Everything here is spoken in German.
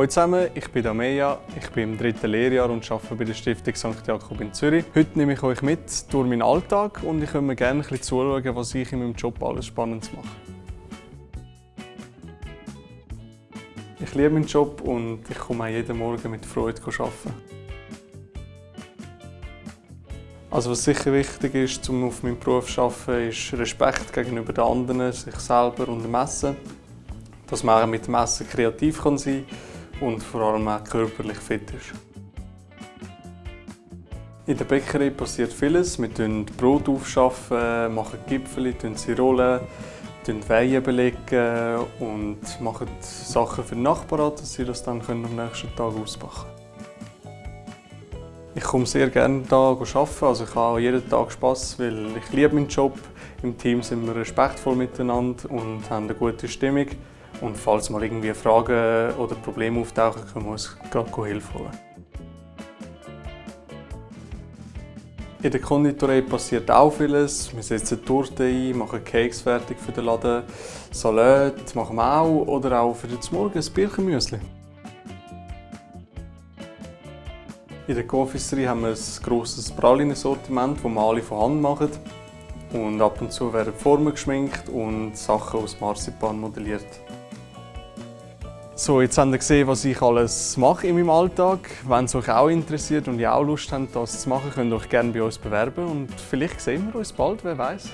Hallo zusammen, ich bin Amelia, ich bin im dritten Lehrjahr und arbeite bei der Stiftung St. Jakob in Zürich. Heute nehme ich euch mit durch meinen Alltag und ich würde mir gerne ein bisschen zuschauen, was ich in meinem Job alles Spannendes mache. Ich liebe meinen Job und ich komme auch jeden Morgen mit Freude arbeiten. Also was sicher wichtig ist, um auf meinem Beruf zu arbeiten, ist Respekt gegenüber den anderen, sich selber und dem Messen. Dass man auch mit dem Messen kreativ sein kann und vor allem auch körperlich fit ist. In der Bäckerei passiert vieles. Wir schaffen Brot aufschaffen, machen Gipfel, sie rollen, Weihen belegen und machen Sachen für die Nachbarn, dass sie das dann am nächsten Tag ausbacken können. Ich komme sehr gerne hier arbeiten. Also ich habe jeden Tag Spass, weil ich liebe meinen Job. Im Team sind wir respektvoll miteinander und haben eine gute Stimmung. Und falls mal irgendwie Fragen oder Probleme auftauchen, können wir uns gerade Hilfe holen. In der Konditorei passiert auch vieles. Wir setzen Torte ein, machen Cakes fertig für den Laden, Salat machen wir auch oder auch für den Morgen ein Birchenmüsli. In der Confiserie haben wir ein grosses Pralinensortiment, das wir alle von Hand machen. Und ab und zu werden Formen geschminkt und Sachen aus Marzipan modelliert. So, jetzt habt ihr gesehen, was ich alles mache in meinem Alltag. Wenn es euch auch interessiert und ihr auch Lust habt, das zu machen, könnt ihr euch gerne bei uns bewerben und vielleicht sehen wir uns bald, wer weiß.